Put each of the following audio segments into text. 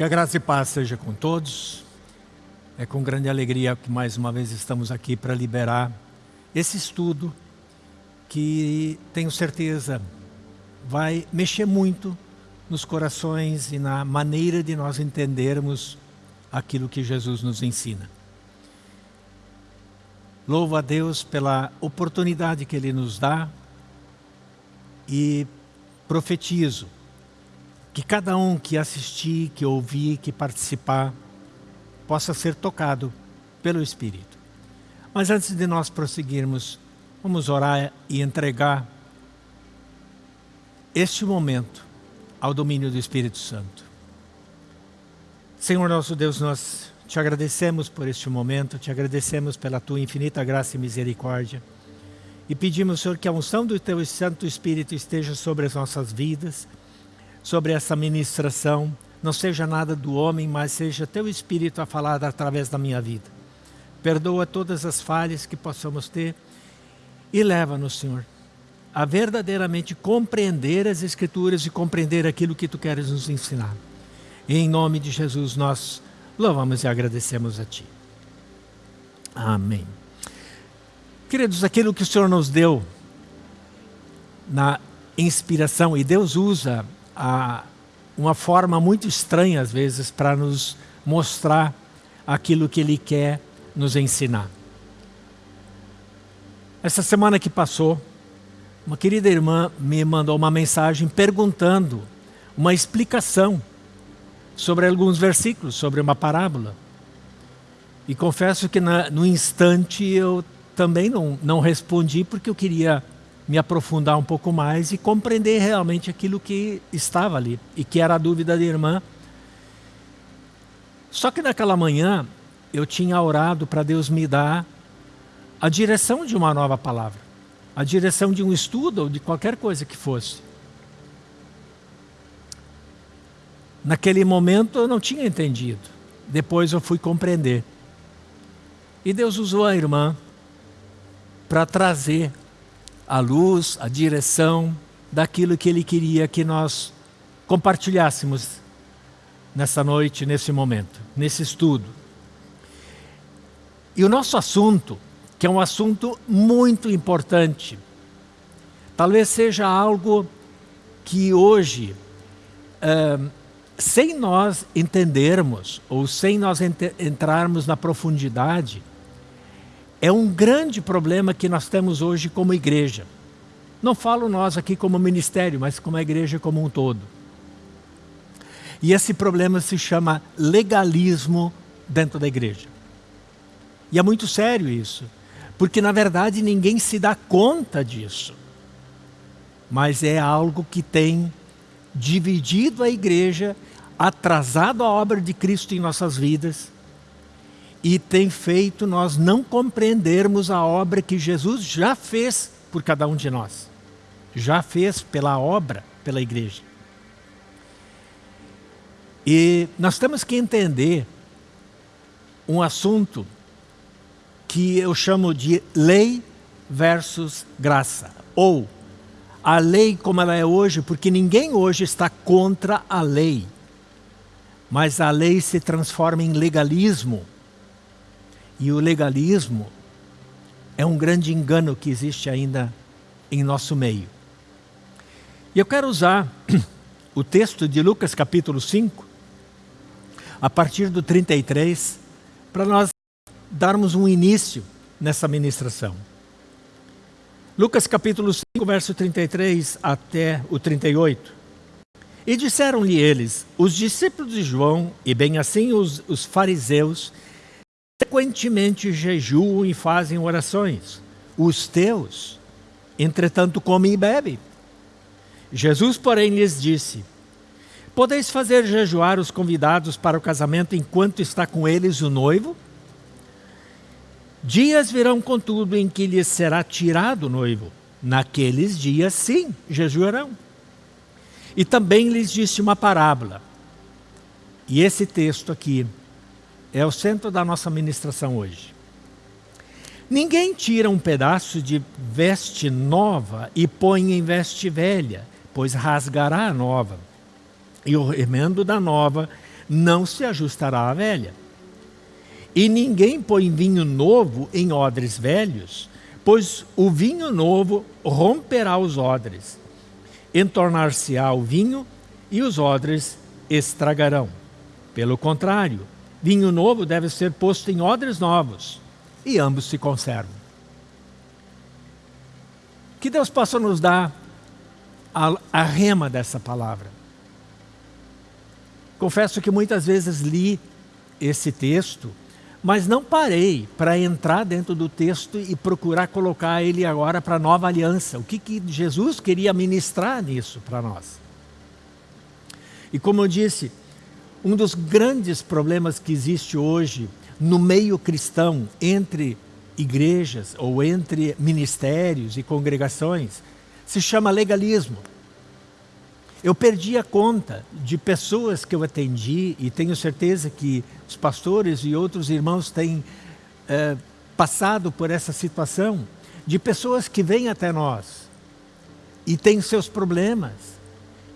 Que a graça e paz seja com todos. É com grande alegria que mais uma vez estamos aqui para liberar esse estudo que tenho certeza vai mexer muito nos corações e na maneira de nós entendermos aquilo que Jesus nos ensina. Louvo a Deus pela oportunidade que Ele nos dá e profetizo que cada um que assistir, que ouvir, que participar, possa ser tocado pelo Espírito. Mas antes de nós prosseguirmos, vamos orar e entregar este momento ao domínio do Espírito Santo. Senhor nosso Deus, nós te agradecemos por este momento, te agradecemos pela tua infinita graça e misericórdia. E pedimos, Senhor, que a unção do teu Santo Espírito esteja sobre as nossas vidas, sobre essa ministração, não seja nada do homem, mas seja teu Espírito a falar através da minha vida. Perdoa todas as falhas que possamos ter e leva-nos, Senhor, a verdadeiramente compreender as Escrituras e compreender aquilo que Tu queres nos ensinar. Em nome de Jesus nós louvamos e agradecemos a Ti. Amém. Queridos, aquilo que o Senhor nos deu na inspiração, e Deus usa a, uma forma muito estranha às vezes para nos mostrar aquilo que Ele quer nos ensinar. Essa semana que passou, uma querida irmã me mandou uma mensagem perguntando uma explicação sobre alguns versículos, sobre uma parábola. E confesso que na, no instante eu também não, não respondi porque eu queria me aprofundar um pouco mais e compreender realmente aquilo que estava ali e que era a dúvida da irmã. Só que naquela manhã eu tinha orado para Deus me dar a direção de uma nova palavra, a direção de um estudo ou de qualquer coisa que fosse. Naquele momento eu não tinha entendido, depois eu fui compreender. E Deus usou a irmã para trazer a luz, a direção daquilo que Ele queria que nós compartilhássemos nessa noite, nesse momento, nesse estudo. E o nosso assunto, que é um assunto muito importante, talvez seja algo que hoje, sem nós entendermos, ou sem nós ent entrarmos na profundidade, é um grande problema que nós temos hoje como igreja. Não falo nós aqui como ministério, mas como a igreja como um todo. E esse problema se chama legalismo dentro da igreja. E é muito sério isso, porque na verdade ninguém se dá conta disso. Mas é algo que tem dividido a igreja, atrasado a obra de Cristo em nossas vidas e tem feito nós não compreendermos a obra que Jesus já fez por cada um de nós. Já fez pela obra, pela igreja. E nós temos que entender um assunto que eu chamo de lei versus graça. Ou a lei como ela é hoje, porque ninguém hoje está contra a lei. Mas a lei se transforma em legalismo e o legalismo é um grande engano que existe ainda em nosso meio. E eu quero usar o texto de Lucas capítulo 5, a partir do 33, para nós darmos um início nessa ministração. Lucas capítulo 5, verso 33 até o 38. E disseram-lhe eles, os discípulos de João, e bem assim os, os fariseus, frequentemente jejuam e fazem orações. Os teus, entretanto, comem e bebem. Jesus, porém, lhes disse: Podeis fazer jejuar os convidados para o casamento enquanto está com eles o noivo? Dias virão, contudo, em que lhes será tirado o noivo. Naqueles dias, sim, jejuarão. E também lhes disse uma parábola. E esse texto aqui é o centro da nossa ministração hoje. Ninguém tira um pedaço de veste nova e põe em veste velha, pois rasgará a nova. E o remendo da nova não se ajustará à velha. E ninguém põe vinho novo em odres velhos, pois o vinho novo romperá os odres, entornar-se-á o vinho e os odres estragarão. Pelo contrário, vinho novo deve ser posto em odres novos, e ambos se conservam. Que Deus possa nos dar a, a rema dessa palavra. Confesso que muitas vezes li esse texto, mas não parei para entrar dentro do texto e procurar colocar ele agora para a nova aliança. O que, que Jesus queria ministrar nisso para nós? E como eu disse, um dos grandes problemas que existe hoje no meio cristão entre igrejas ou entre ministérios e congregações se chama legalismo. Eu perdi a conta de pessoas que eu atendi e tenho certeza que os pastores e outros irmãos têm é, passado por essa situação de pessoas que vêm até nós e têm seus problemas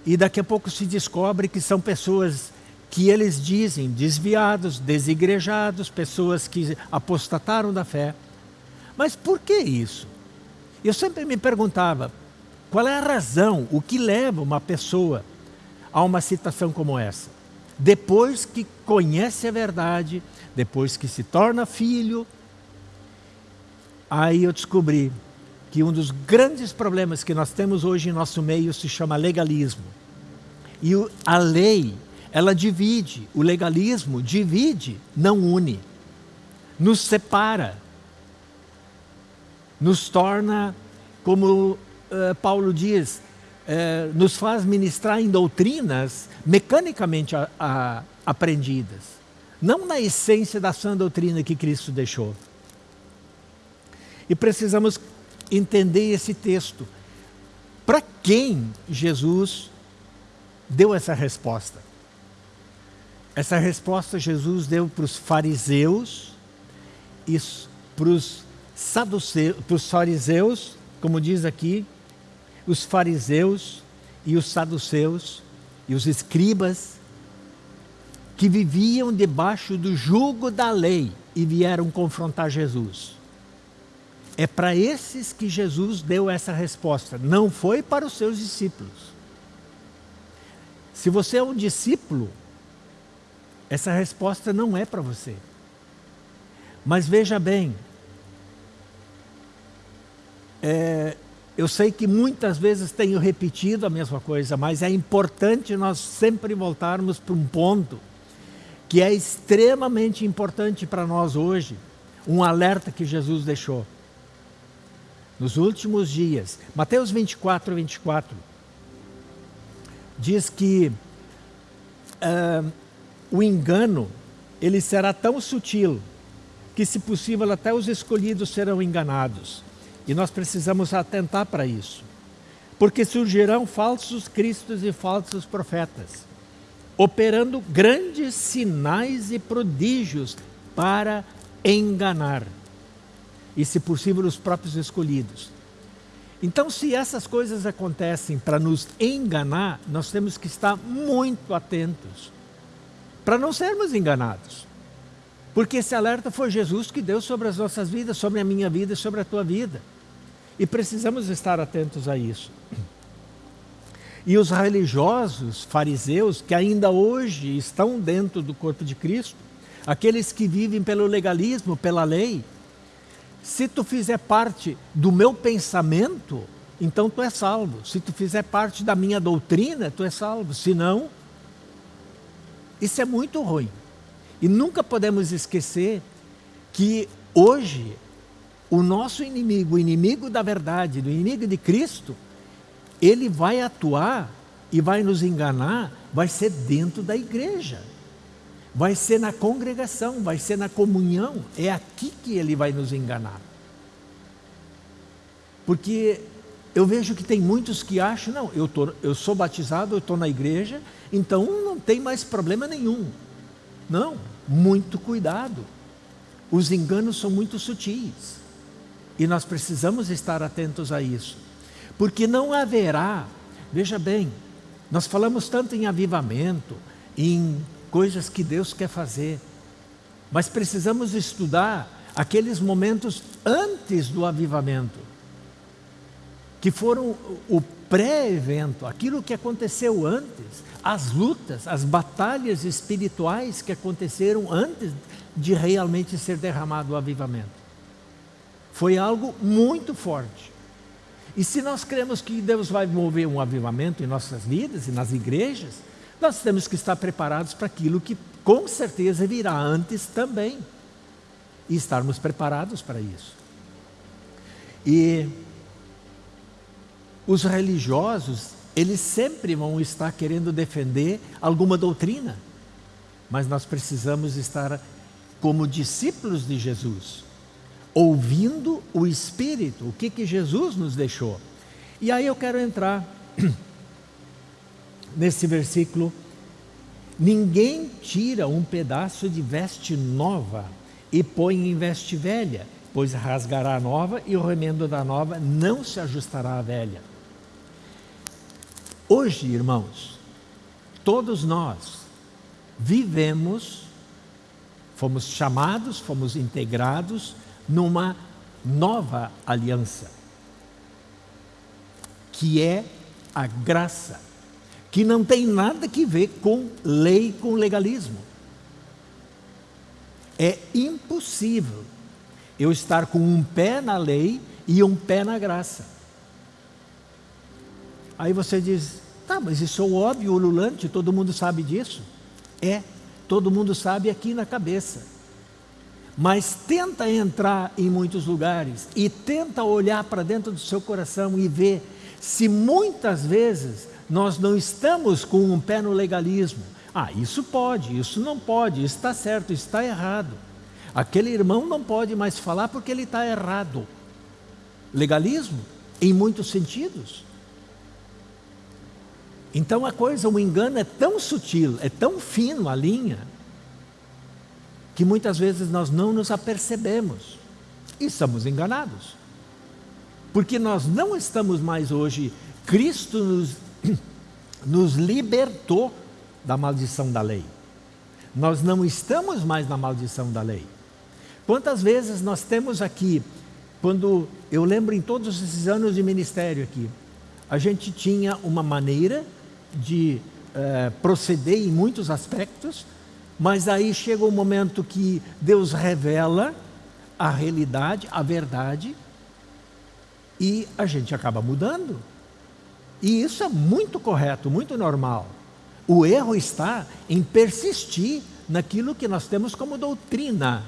e daqui a pouco se descobre que são pessoas que eles dizem desviados, desigrejados, pessoas que apostataram da fé. Mas por que isso? Eu sempre me perguntava, qual é a razão, o que leva uma pessoa a uma situação como essa? Depois que conhece a verdade, depois que se torna filho, aí eu descobri que um dos grandes problemas que nós temos hoje em nosso meio se chama legalismo. E a lei, ela divide, o legalismo divide, não une, nos separa nos torna, como uh, Paulo diz, uh, nos faz ministrar em doutrinas mecanicamente a, a, aprendidas, não na essência da sã doutrina que Cristo deixou. E precisamos entender esse texto. Para quem Jesus deu essa resposta? Essa resposta Jesus deu para os fariseus e para os saduceus, para os fariseus, como diz aqui, os fariseus e os saduceus e os escribas que viviam debaixo do jugo da lei e vieram confrontar Jesus. É para esses que Jesus deu essa resposta, não foi para os seus discípulos. Se você é um discípulo, essa resposta não é para você. Mas veja bem, é, eu sei que muitas vezes tenho repetido a mesma coisa, mas é importante nós sempre voltarmos para um ponto que é extremamente importante para nós hoje, um alerta que Jesus deixou. Nos últimos dias, Mateus 24, 24, diz que o engano ele será tão sutil que, se possível, até os escolhidos serão enganados. E nós precisamos atentar para isso. Porque surgirão falsos cristos e falsos profetas, operando grandes sinais e prodígios para enganar. E, se possível, os próprios escolhidos. Então, se essas coisas acontecem para nos enganar, nós temos que estar muito atentos para não sermos enganados. Porque esse alerta foi Jesus que deu sobre as nossas vidas, sobre a minha vida e sobre a tua vida. E precisamos estar atentos a isso. E os religiosos, fariseus, que ainda hoje estão dentro do corpo de Cristo, aqueles que vivem pelo legalismo, pela lei, se tu fizer parte do meu pensamento, então tu é salvo. Se tu fizer parte da minha doutrina, tu é salvo. Se não, isso é muito ruim. E nunca podemos esquecer que hoje o nosso inimigo, o inimigo da verdade, do inimigo de Cristo, ele vai atuar e vai nos enganar, vai ser dentro da igreja. Vai ser na congregação, vai ser na comunhão. É aqui que ele vai nos enganar. Porque eu vejo que tem muitos que acham, não, eu, tô, eu sou batizado, eu estou na igreja, então não tem mais problema nenhum. Não, muito cuidado. Os enganos são muito sutis. E nós precisamos estar atentos a isso. Porque não haverá, veja bem, nós falamos tanto em avivamento, em coisas que Deus quer fazer. Mas precisamos estudar aqueles momentos antes do avivamento, que foram o pré-evento, aquilo que aconteceu antes, as lutas, as batalhas espirituais que aconteceram antes de realmente ser derramado o avivamento. Foi algo muito forte. E se nós cremos que Deus vai mover um avivamento em nossas vidas e nas igrejas, nós temos que estar preparados para aquilo que com certeza virá antes também. E estarmos preparados para isso. E os religiosos, eles sempre vão estar querendo defender alguma doutrina. Mas nós precisamos estar como discípulos de Jesus, ouvindo o Espírito, o que, que Jesus nos deixou. E aí eu quero entrar nesse versículo Ninguém tira um pedaço de veste nova e põe em veste velha, pois rasgará a nova e o remendo da nova não se ajustará à velha. Hoje, irmãos, todos nós vivemos, fomos chamados, fomos integrados numa nova aliança, que é a graça que não tem nada que ver com lei, com legalismo. É impossível eu estar com um pé na lei e um pé na graça. Aí você diz, tá, mas isso é óbvio, ululante, todo mundo sabe disso. É, todo mundo sabe aqui na cabeça. Mas tenta entrar em muitos lugares e tenta olhar para dentro do seu coração e ver se muitas vezes nós não estamos com um pé no legalismo. Ah, isso pode, isso não pode, está certo, está errado. Aquele irmão não pode mais falar porque ele está errado. Legalismo, em muitos sentidos. Então a coisa, o engano é tão sutil, é tão fino a linha, que muitas vezes nós não nos apercebemos e estamos enganados. Porque nós não estamos mais hoje, Cristo nos nos libertou da maldição da lei. Nós não estamos mais na maldição da lei. Quantas vezes nós temos aqui, quando eu lembro em todos esses anos de ministério aqui, a gente tinha uma maneira de eh, proceder em muitos aspectos, mas aí chega o um momento que Deus revela a realidade, a verdade, e a gente acaba mudando. E isso é muito correto, muito normal. O erro está em persistir naquilo que nós temos como doutrina.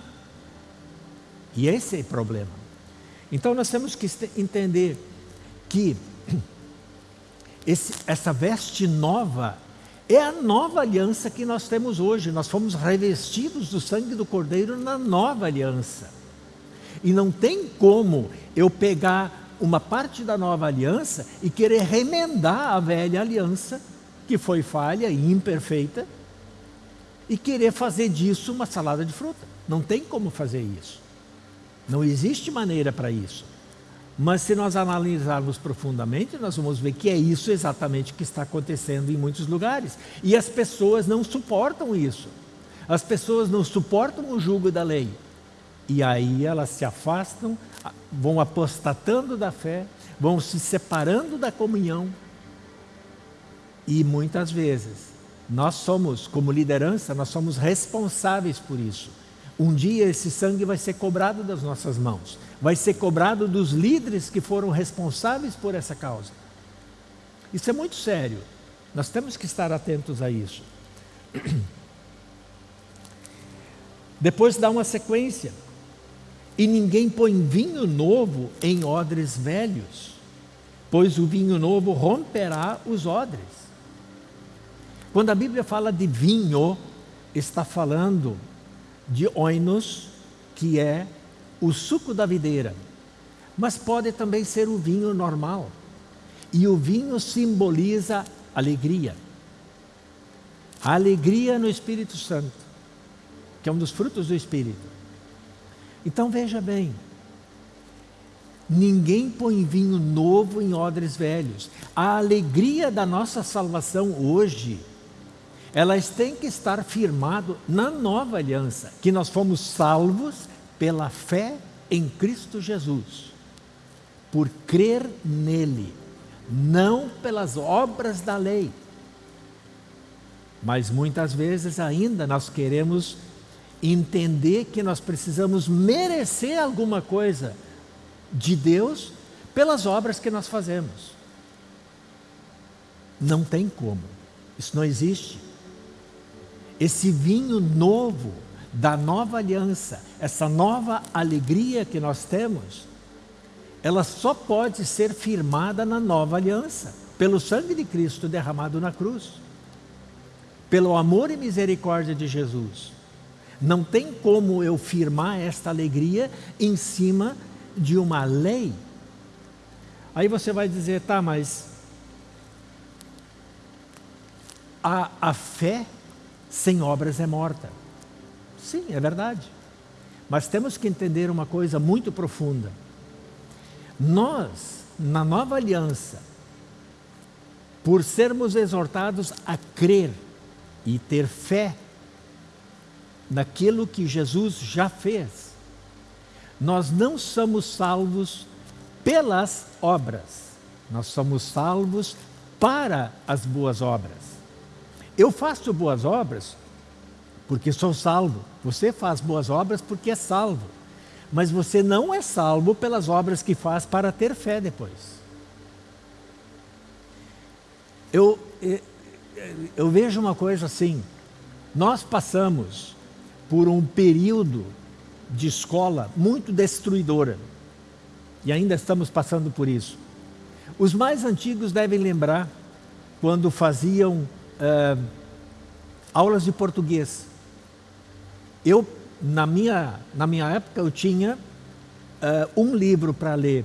E esse é o problema. Então nós temos que entender que esse, essa veste nova é a nova aliança que nós temos hoje. Nós fomos revestidos do sangue do Cordeiro na nova aliança. E não tem como eu pegar uma parte da nova aliança e querer remendar a velha aliança, que foi falha e imperfeita, e querer fazer disso uma salada de fruta. Não tem como fazer isso. Não existe maneira para isso. Mas se nós analisarmos profundamente, nós vamos ver que é isso exatamente que está acontecendo em muitos lugares. E as pessoas não suportam isso. As pessoas não suportam o jugo da lei. E aí elas se afastam, vão apostatando da fé, vão se separando da comunhão. E muitas vezes, nós somos, como liderança, nós somos responsáveis por isso. Um dia esse sangue vai ser cobrado das nossas mãos, vai ser cobrado dos líderes que foram responsáveis por essa causa. Isso é muito sério, nós temos que estar atentos a isso. Depois dá uma sequência. E ninguém põe vinho novo em odres velhos, pois o vinho novo romperá os odres. Quando a Bíblia fala de vinho, está falando de oinos, que é o suco da videira, mas pode também ser o vinho normal. E o vinho simboliza alegria. A alegria no Espírito Santo, que é um dos frutos do Espírito. Então veja bem, ninguém põe vinho novo em odres velhos. A alegria da nossa salvação hoje elas têm que estar firmado na nova aliança, que nós fomos salvos pela fé em Cristo Jesus, por crer nele, não pelas obras da lei. Mas muitas vezes ainda nós queremos entender que nós precisamos merecer alguma coisa de Deus pelas obras que nós fazemos. Não tem como, isso não existe. Esse vinho novo da nova aliança, essa nova alegria que nós temos, ela só pode ser firmada na nova aliança, pelo sangue de Cristo derramado na cruz, pelo amor e misericórdia de Jesus. Não tem como eu firmar esta alegria em cima de uma lei. Aí você vai dizer, tá, mas a, a fé sem obras é morta. Sim, é verdade. Mas temos que entender uma coisa muito profunda. Nós, na nova aliança, por sermos exortados a crer e ter fé naquilo que Jesus já fez, nós não somos salvos pelas obras, nós somos salvos para as boas obras. Eu faço boas obras porque sou salvo. Você faz boas obras porque é salvo. Mas você não é salvo pelas obras que faz para ter fé depois. Eu, eu, eu vejo uma coisa assim, nós passamos por um período de escola muito destruidora. E ainda estamos passando por isso. Os mais antigos devem lembrar quando faziam uh, aulas de português. Eu, na minha, na minha época, eu tinha uh, um livro para ler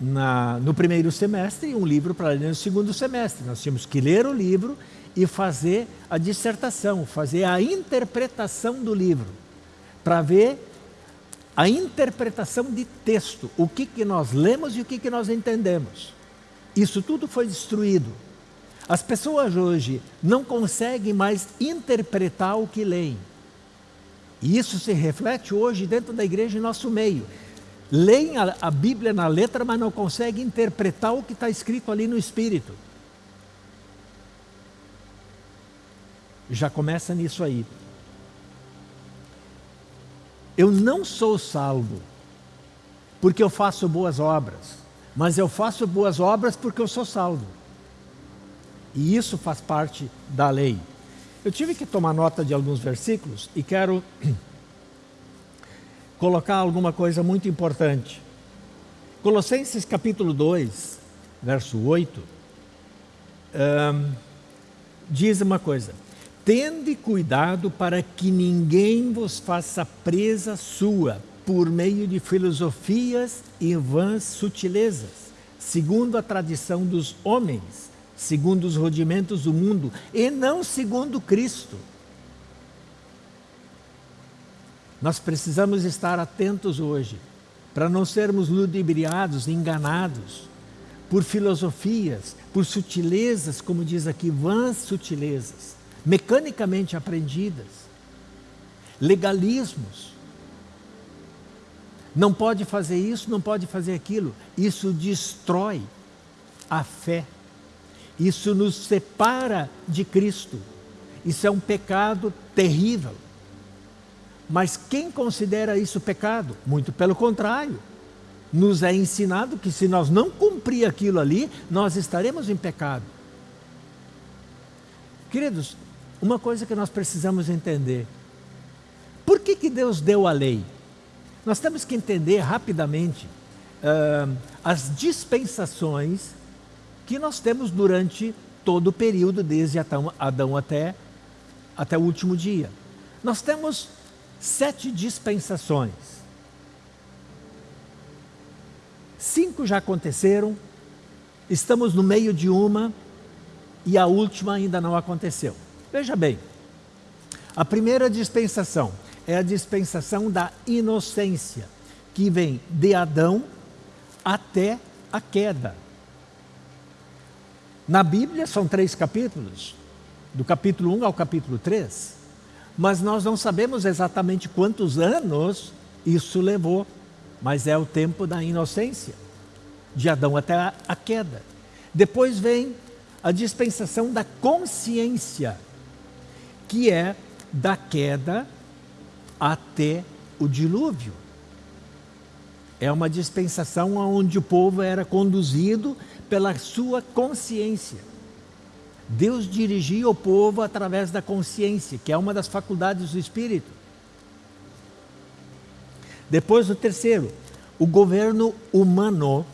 na, no primeiro semestre e um livro para ler no segundo semestre. Nós tínhamos que ler o livro e fazer a dissertação, fazer a interpretação do livro, para ver a interpretação de texto, o que, que nós lemos e o que, que nós entendemos. Isso tudo foi destruído. As pessoas hoje não conseguem mais interpretar o que leem. E isso se reflete hoje dentro da igreja em nosso meio. Leem a, a Bíblia na letra, mas não conseguem interpretar o que está escrito ali no Espírito. Já começa nisso aí. Eu não sou salvo porque eu faço boas obras, mas eu faço boas obras porque eu sou salvo. E isso faz parte da lei. Eu tive que tomar nota de alguns versículos e quero colocar alguma coisa muito importante. Colossenses capítulo 2, verso 8, um, diz uma coisa: Tende cuidado para que ninguém vos faça presa sua por meio de filosofias e vãs sutilezas, segundo a tradição dos homens segundo os rudimentos do mundo, e não segundo Cristo. Nós precisamos estar atentos hoje, para não sermos ludibriados, enganados, por filosofias, por sutilezas, como diz aqui, vãs sutilezas, mecanicamente aprendidas, legalismos. Não pode fazer isso, não pode fazer aquilo. Isso destrói a fé. Isso nos separa de Cristo. Isso é um pecado terrível. Mas quem considera isso pecado? Muito pelo contrário. Nos é ensinado que se nós não cumprir aquilo ali, nós estaremos em pecado. Queridos, uma coisa que nós precisamos entender. Por que, que Deus deu a lei? Nós temos que entender rapidamente uh, as dispensações que nós temos durante todo o período, desde Adão até, até o último dia. Nós temos sete dispensações. Cinco já aconteceram, estamos no meio de uma e a última ainda não aconteceu. Veja bem, a primeira dispensação é a dispensação da inocência, que vem de Adão até a queda. Na Bíblia são três capítulos. do capítulo 1 ao capítulo 3, mas nós não sabemos exatamente quantos anos isso levou, mas é o tempo da inocência, de Adão até a queda. Depois vem a dispensação da consciência, que é da queda até o dilúvio. É uma dispensação onde o povo era conduzido pela sua consciência. Deus dirigia o povo através da consciência, que é uma das faculdades do Espírito. Depois o terceiro, o governo humano,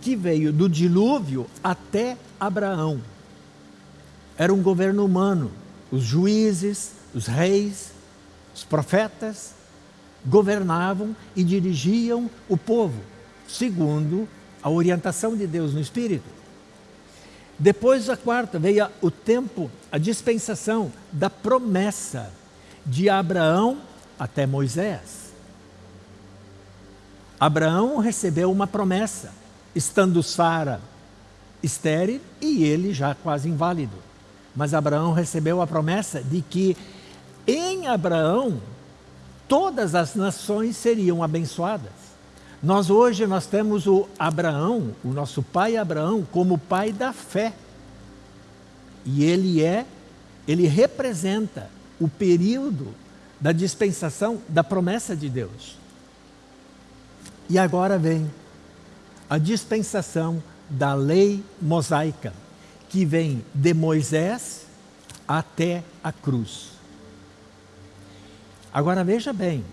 que veio do dilúvio até Abraão. Era um governo humano. Os juízes, os reis, os profetas governavam e dirigiam o povo, segundo a orientação de Deus no Espírito. Depois a quarta veio o tempo, a dispensação da promessa de Abraão até Moisés. Abraão recebeu uma promessa, estando Sara estéril e ele já quase inválido. Mas Abraão recebeu a promessa de que em Abraão todas as nações seriam abençoadas. Nós hoje nós temos o Abraão, o nosso pai Abraão, como pai da fé. E ele é, ele representa o período da dispensação da promessa de Deus. E agora vem a dispensação da lei mosaica, que vem de Moisés até a cruz. Agora veja bem,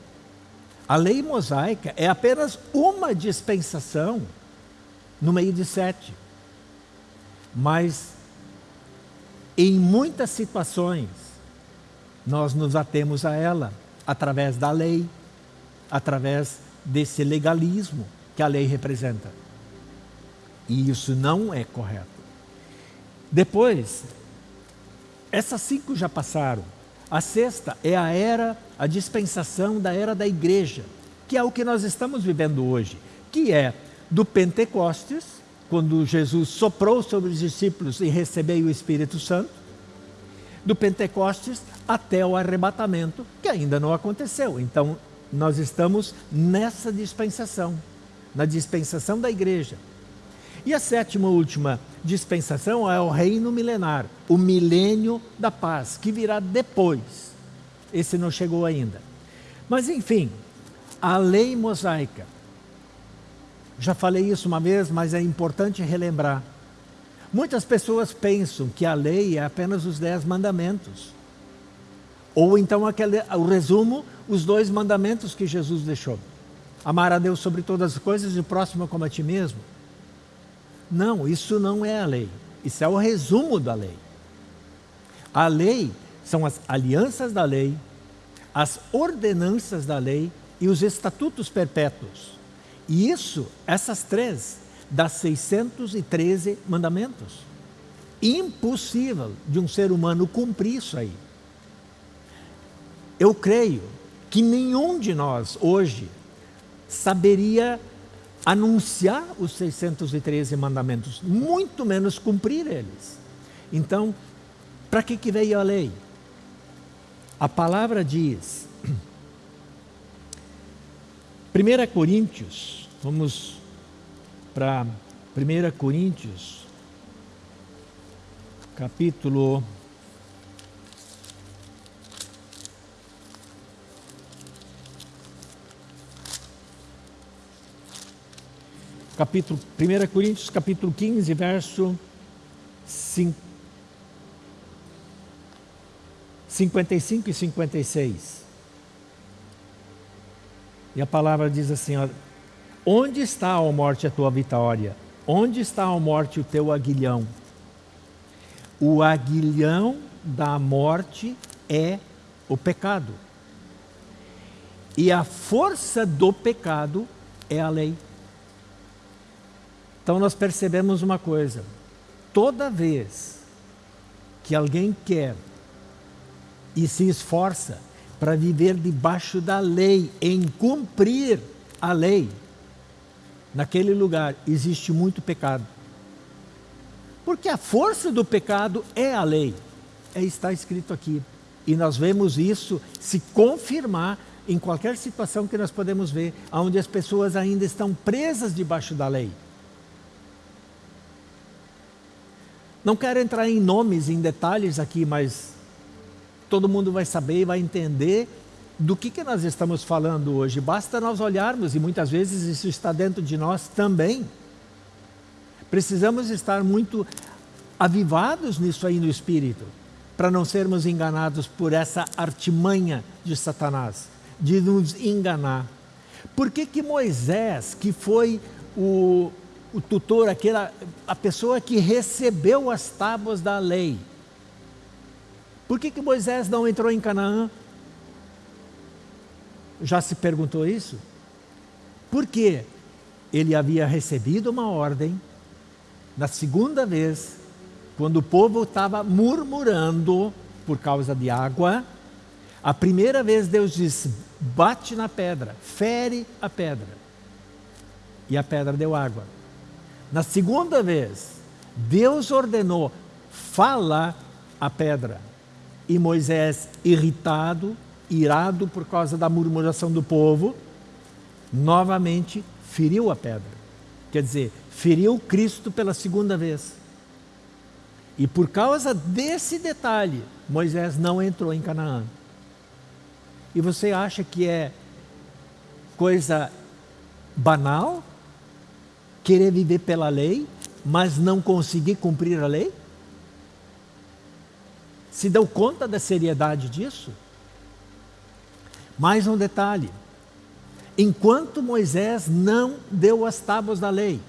a lei mosaica é apenas uma dispensação no meio de sete. Mas em muitas situações nós nos atemos a ela através da lei, através desse legalismo que a lei representa. E isso não é correto. Depois, essas cinco já passaram. A sexta é a era, a dispensação da era da igreja, que é o que nós estamos vivendo hoje, que é do Pentecostes, quando Jesus soprou sobre os discípulos e recebeu o Espírito Santo, do Pentecostes até o arrebatamento, que ainda não aconteceu. Então, nós estamos nessa dispensação, na dispensação da igreja. E a sétima última dispensação é o reino milenar, o milênio da paz, que virá depois. Esse não chegou ainda. Mas enfim, a lei mosaica. Já falei isso uma vez, mas é importante relembrar. Muitas pessoas pensam que a lei é apenas os dez mandamentos. Ou então aquele, o resumo, os dois mandamentos que Jesus deixou. Amar a Deus sobre todas as coisas e o próximo como a ti mesmo. Não, isso não é a lei. Isso é o resumo da lei. A lei são as alianças da lei, as ordenanças da lei e os estatutos perpétuos. E isso, essas três, das 613 mandamentos. Impossível de um ser humano cumprir isso aí. Eu creio que nenhum de nós hoje saberia anunciar os 613 mandamentos, muito menos cumprir eles. Então, para que, que veio a lei? A palavra diz, 1 Coríntios, vamos para 1 Coríntios, capítulo capítulo 1 Coríntios, capítulo 15, verso 55 e 56. E a palavra diz assim, ó, onde está, ó morte, a tua vitória? Onde está, ó morte, o teu aguilhão? O aguilhão da morte é o pecado. E a força do pecado é a lei. Então nós percebemos uma coisa: toda vez que alguém quer e se esforça para viver debaixo da lei, em cumprir a lei, naquele lugar existe muito pecado. Porque a força do pecado é a lei. é, está escrito aqui. E nós vemos isso se confirmar em qualquer situação que nós podemos ver, onde as pessoas ainda estão presas debaixo da lei. Não quero entrar em nomes, em detalhes aqui, mas todo mundo vai saber e vai entender do que, que nós estamos falando hoje. Basta nós olharmos, e muitas vezes isso está dentro de nós também. Precisamos estar muito avivados nisso aí no Espírito, para não sermos enganados por essa artimanha de Satanás, de nos enganar. Por que que Moisés, que foi o, o tutor, aquela, a pessoa que recebeu as tábuas da lei, por que que Moisés não entrou em Canaã? Já se perguntou isso? Porque ele havia recebido uma ordem, na segunda vez, quando o povo estava murmurando por causa de água, a primeira vez Deus disse, bate na pedra, fere a pedra. E a pedra deu água. Na segunda vez, Deus ordenou, fala a pedra. E Moisés, irritado, irado por causa da murmuração do povo, novamente feriu a pedra. Quer dizer, feriu Cristo pela segunda vez. E por causa desse detalhe, Moisés não entrou em Canaã. E você acha que é coisa banal querer viver pela lei, mas não conseguir cumprir a lei? Se deu conta da seriedade disso? Mais um detalhe. Enquanto Moisés não deu as tábuas da lei,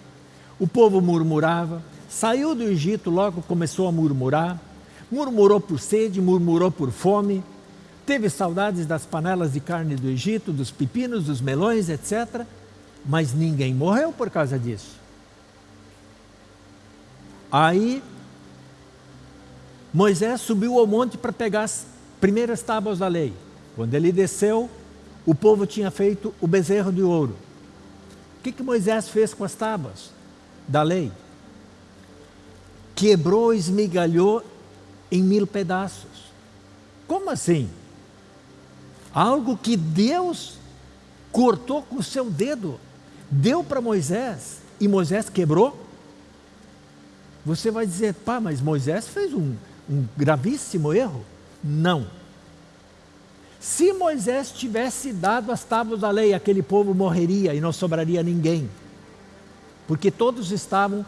o povo murmurava, Saiu do Egito, logo começou a murmurar, murmurou por sede, murmurou por fome, teve saudades das panelas de carne do Egito, dos pepinos, dos melões, etc. Mas ninguém morreu por causa disso. Aí, Moisés subiu ao monte para pegar as primeiras tábuas da lei. Quando ele desceu, o povo tinha feito o bezerro de ouro. O que, que Moisés fez com as tábuas da lei? quebrou, esmigalhou em mil pedaços. Como assim? Algo que Deus cortou com o seu dedo, deu para Moisés e Moisés quebrou? Você vai dizer, pá, mas Moisés fez um, um gravíssimo erro? Não. Se Moisés tivesse dado as tábuas da lei, aquele povo morreria e não sobraria ninguém. Porque todos estavam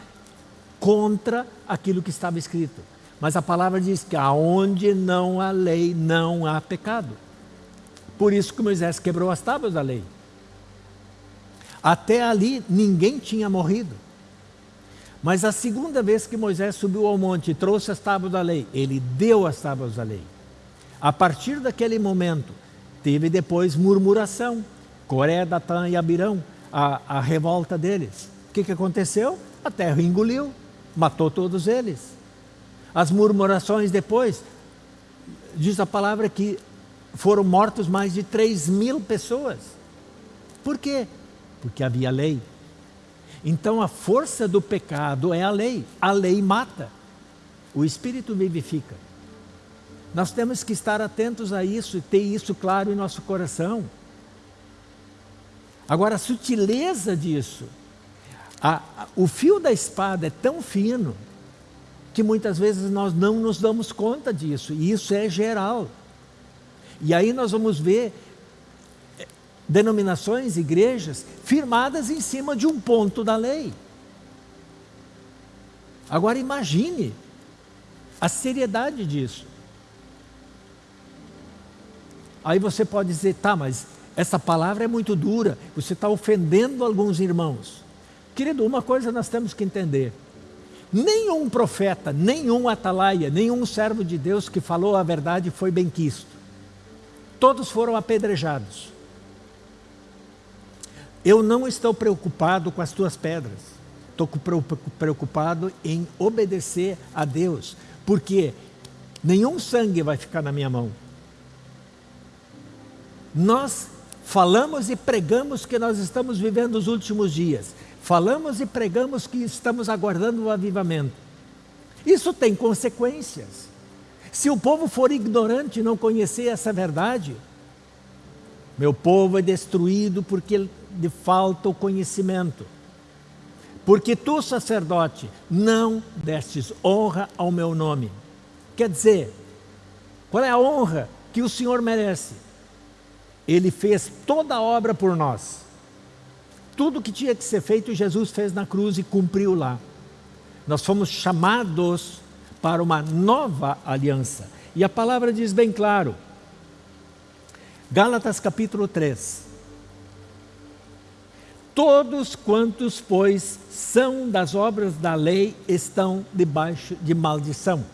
contra aquilo que estava escrito. Mas a palavra diz que aonde não há lei, não há pecado. Por isso que Moisés quebrou as tábuas da lei. Até ali ninguém tinha morrido. Mas a segunda vez que Moisés subiu ao monte e trouxe as tábuas da lei, ele deu as tábuas da lei. A partir daquele momento, teve depois murmuração. Coré, Datã e Abirão, a, a revolta deles. O que, que aconteceu? A terra engoliu matou todos eles. As murmurações depois, diz a palavra que foram mortos mais de 3 mil pessoas. Por quê? Porque havia lei. Então a força do pecado é a lei. A lei mata. O Espírito vivifica. Nós temos que estar atentos a isso e ter isso claro em nosso coração. Agora, a sutileza disso a, a, o fio da espada é tão fino que muitas vezes nós não nos damos conta disso, e isso é geral. E aí nós vamos ver denominações, igrejas, firmadas em cima de um ponto da lei. Agora imagine a seriedade disso. Aí você pode dizer, tá, mas essa palavra é muito dura, você está ofendendo alguns irmãos. Querido, uma coisa nós temos que entender. Nenhum profeta, nenhum atalaia, nenhum servo de Deus que falou a verdade foi bem quisto. Todos foram apedrejados. Eu não estou preocupado com as tuas pedras. Estou preocupado em obedecer a Deus. Porque nenhum sangue vai ficar na minha mão. Nós falamos e pregamos que nós estamos vivendo os últimos dias. Falamos e pregamos que estamos aguardando o avivamento. Isso tem consequências. Se o povo for ignorante e não conhecer essa verdade, meu povo é destruído porque lhe falta o conhecimento. Porque tu, sacerdote, não destes honra ao meu nome. Quer dizer, qual é a honra que o Senhor merece? Ele fez toda a obra por nós. Tudo que tinha que ser feito, Jesus fez na cruz e cumpriu lá. Nós fomos chamados para uma nova aliança. E a palavra diz bem claro, Gálatas capítulo 3. Todos quantos, pois, são das obras da lei, estão debaixo de maldição.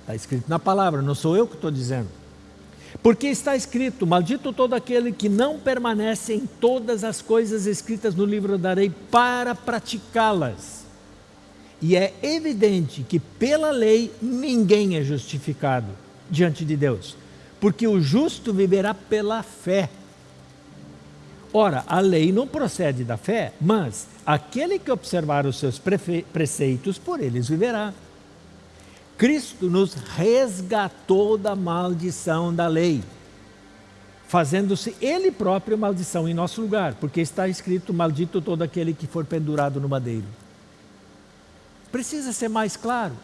Está escrito na palavra, não sou eu que estou dizendo. Porque está escrito: Maldito todo aquele que não permanece em todas as coisas escritas no livro da lei para praticá-las. E é evidente que pela lei ninguém é justificado diante de Deus, porque o justo viverá pela fé. Ora, a lei não procede da fé, mas aquele que observar os seus preceitos, por eles viverá. Cristo nos resgatou da maldição da lei, fazendo-se Ele próprio maldição em nosso lugar, porque está escrito: Maldito todo aquele que for pendurado no madeiro. Precisa ser mais claro.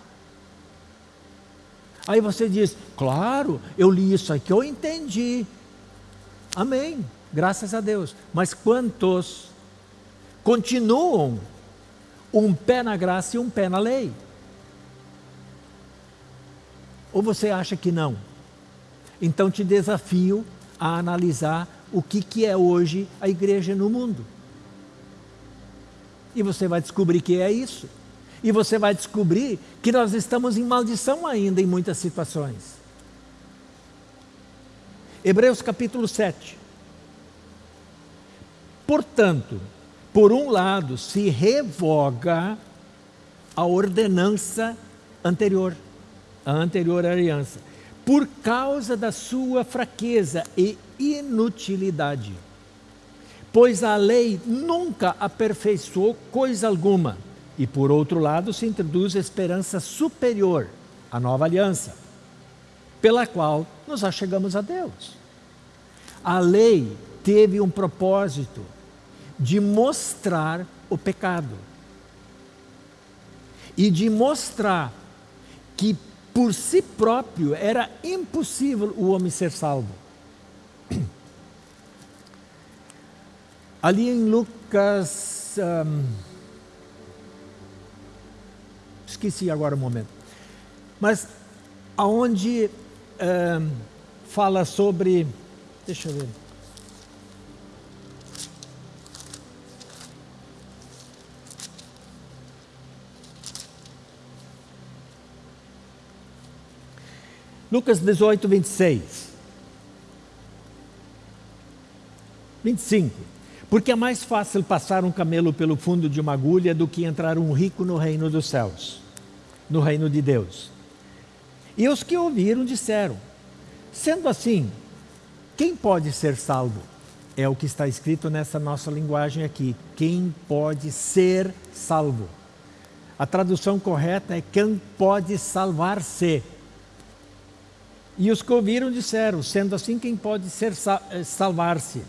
Aí você diz: Claro, eu li isso aqui, eu entendi. Amém graças a Deus. Mas quantos continuam um pé na graça e um pé na lei? Ou você acha que não? Então te desafio a analisar o que, que é hoje a igreja no mundo. E você vai descobrir que é isso. E você vai descobrir que nós estamos em maldição ainda em muitas situações. Hebreus capítulo 7. Portanto, por um lado, se revoga a ordenança anterior, a anterior aliança, por causa da sua fraqueza e inutilidade. Pois a lei nunca aperfeiçoou coisa alguma, e por outro lado se introduz a esperança superior, a nova aliança, pela qual nos achegamos a Deus. A lei teve um propósito de mostrar o pecado e de mostrar que por si próprio era impossível o homem ser salvo. Ali em Lucas. Um, esqueci agora o momento. Mas aonde um, fala sobre. Deixa eu ver. Lucas 18, 26. 25. Porque é mais fácil passar um camelo pelo fundo de uma agulha do que entrar um rico no reino dos céus, no reino de Deus. E os que ouviram disseram: Sendo assim, quem pode ser salvo? É o que está escrito nessa nossa linguagem aqui. Quem pode ser salvo? A tradução correta é quem pode salvar-se. E os que ouviram disseram: Sendo assim, quem pode ser eh, salvar-se?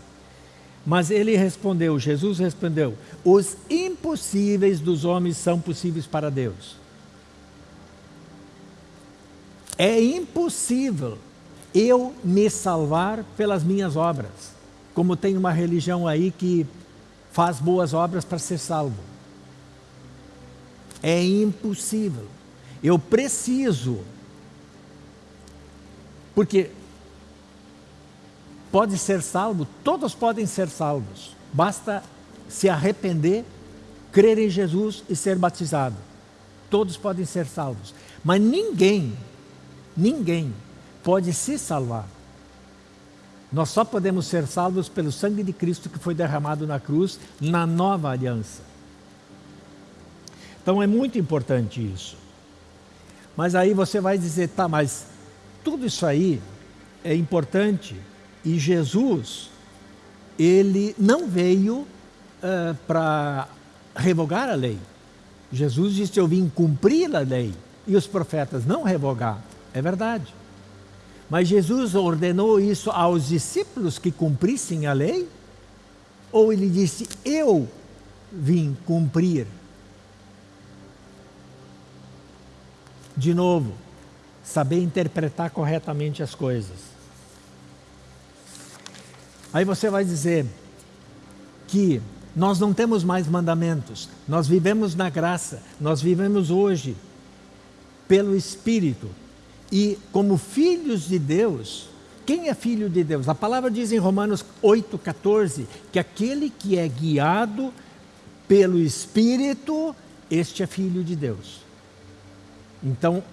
Mas ele respondeu, Jesus respondeu: Os impossíveis dos homens são possíveis para Deus. É impossível eu me salvar pelas minhas obras, como tem uma religião aí que faz boas obras para ser salvo. É impossível. Eu preciso porque pode ser salvo, todos podem ser salvos. Basta se arrepender, crer em Jesus e ser batizado. Todos podem ser salvos. Mas ninguém, ninguém pode se salvar. Nós só podemos ser salvos pelo sangue de Cristo que foi derramado na cruz na nova aliança. Então é muito importante isso. Mas aí você vai dizer, tá, mas tudo isso aí é importante e Jesus, ele não veio uh, para revogar a lei. Jesus disse: Eu vim cumprir a lei. e os profetas não revogar. É verdade. Mas Jesus ordenou isso aos discípulos que cumprissem a lei? Ou ele disse, eu vim cumprir? De novo, saber interpretar corretamente as coisas. Aí você vai dizer que nós não temos mais mandamentos, nós vivemos na graça, nós vivemos hoje pelo Espírito. E como filhos de Deus, quem é filho de Deus? A palavra diz em Romanos 8,14 que aquele que é guiado pelo Espírito, este é filho de Deus. Então,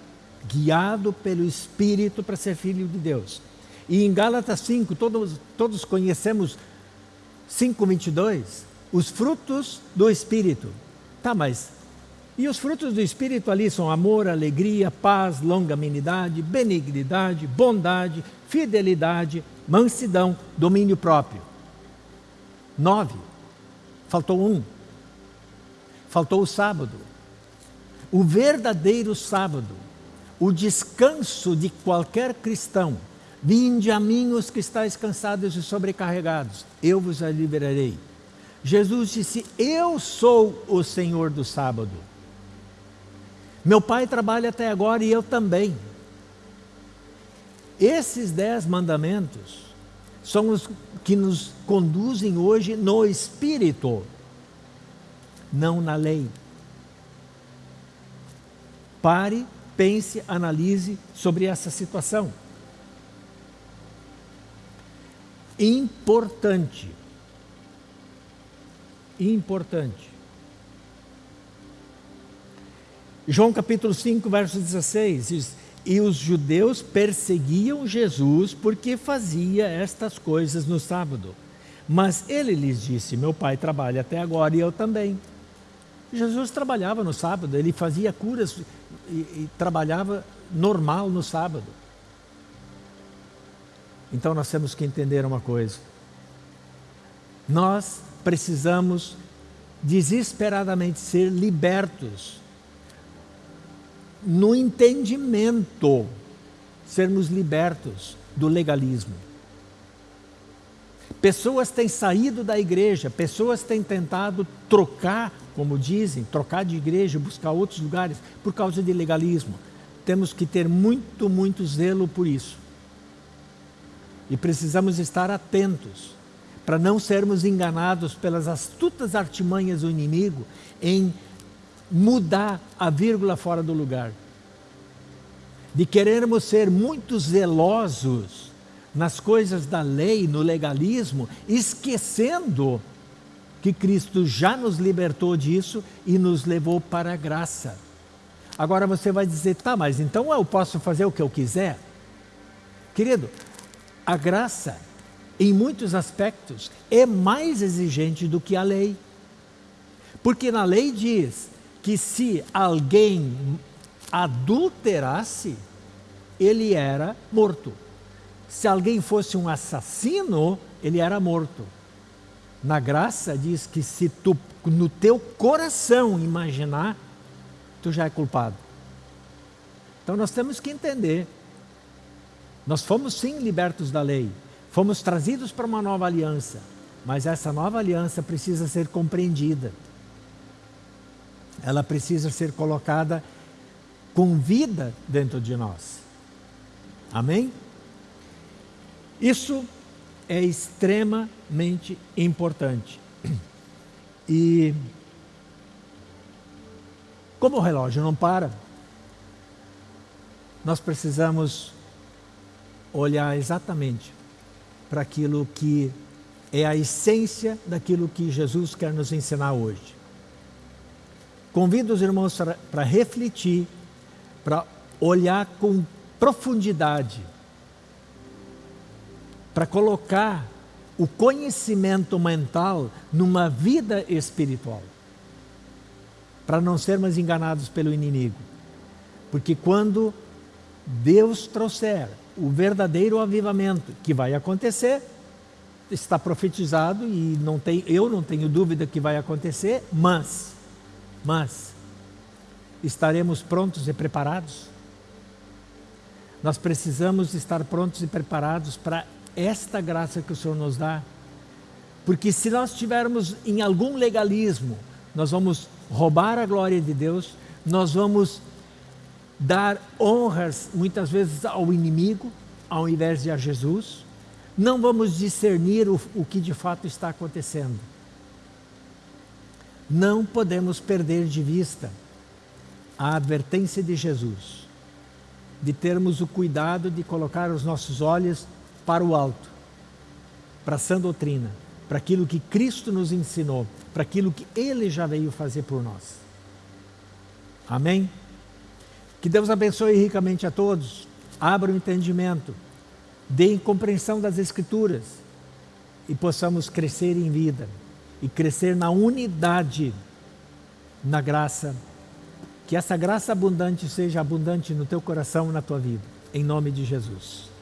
guiado pelo Espírito para ser filho de Deus. E em Gálatas 5, todos, todos conhecemos 5,22, os frutos do Espírito. Tá, mas e os frutos do Espírito ali são amor, alegria, paz, longanimidade, benignidade, bondade, fidelidade, mansidão, domínio próprio. Nove. Faltou um. Faltou o sábado. O verdadeiro sábado. O descanso de qualquer cristão. Vinde a mim os que estáis cansados e sobrecarregados. Eu vos liberarei. Jesus disse, eu sou o Senhor do sábado. Meu pai trabalha até agora e eu também. Esses dez mandamentos são os que nos conduzem hoje no Espírito, não na lei. Pare, pense, analise sobre essa situação. Importante. Importante. João capítulo 5, verso 16 diz: E os judeus perseguiam Jesus porque fazia estas coisas no sábado. Mas ele lhes disse: Meu pai trabalha até agora e eu também. Jesus trabalhava no sábado, ele fazia curas e, e trabalhava normal no sábado. Então nós temos que entender uma coisa. Nós precisamos desesperadamente ser libertos no entendimento, sermos libertos do legalismo. Pessoas têm saído da igreja, pessoas têm tentado trocar, como dizem, trocar de igreja, buscar outros lugares, por causa de legalismo. Temos que ter muito, muito zelo por isso. E precisamos estar atentos para não sermos enganados pelas astutas artimanhas do inimigo em mudar a vírgula fora do lugar. De querermos ser muito zelosos nas coisas da lei, no legalismo, esquecendo que Cristo já nos libertou disso e nos levou para a graça. Agora você vai dizer, tá, mas então eu posso fazer o que eu quiser? Querido, a graça, em muitos aspectos, é mais exigente do que a lei. Porque na lei diz que se alguém adulterasse, ele era morto. Se alguém fosse um assassino, ele era morto. Na graça diz que se tu no teu coração imaginar, tu já é culpado. Então nós temos que entender. Nós fomos sim libertos da lei, fomos trazidos para uma nova aliança, mas essa nova aliança precisa ser compreendida ela precisa ser colocada com vida dentro de nós. Amém? Isso é extremamente importante. E como o relógio não para, nós precisamos olhar exatamente para aquilo que é a essência daquilo que Jesus quer nos ensinar hoje. Convido os irmãos para refletir, para olhar com profundidade, para colocar o conhecimento mental numa vida espiritual, para não sermos enganados pelo inimigo. Porque quando Deus trouxer o verdadeiro avivamento que vai acontecer, está profetizado e não tem, eu não tenho dúvida que vai acontecer, mas mas estaremos prontos e preparados? Nós precisamos estar prontos e preparados para esta graça que o Senhor nos dá. Porque se nós estivermos em algum legalismo, nós vamos roubar a glória de Deus, nós vamos dar honras muitas vezes ao inimigo, ao invés de a Jesus, não vamos discernir o, o que de fato está acontecendo. Não podemos perder de vista a advertência de Jesus, de termos o cuidado de colocar os nossos olhos para o alto, para a sã doutrina, para aquilo que Cristo nos ensinou, para aquilo que Ele já veio fazer por nós. Amém? Que Deus abençoe ricamente a todos, abra o entendimento, dê compreensão das Escrituras e possamos crescer em vida e crescer na unidade, na graça. Que essa graça abundante seja abundante no teu coração e na tua vida. Em nome de Jesus.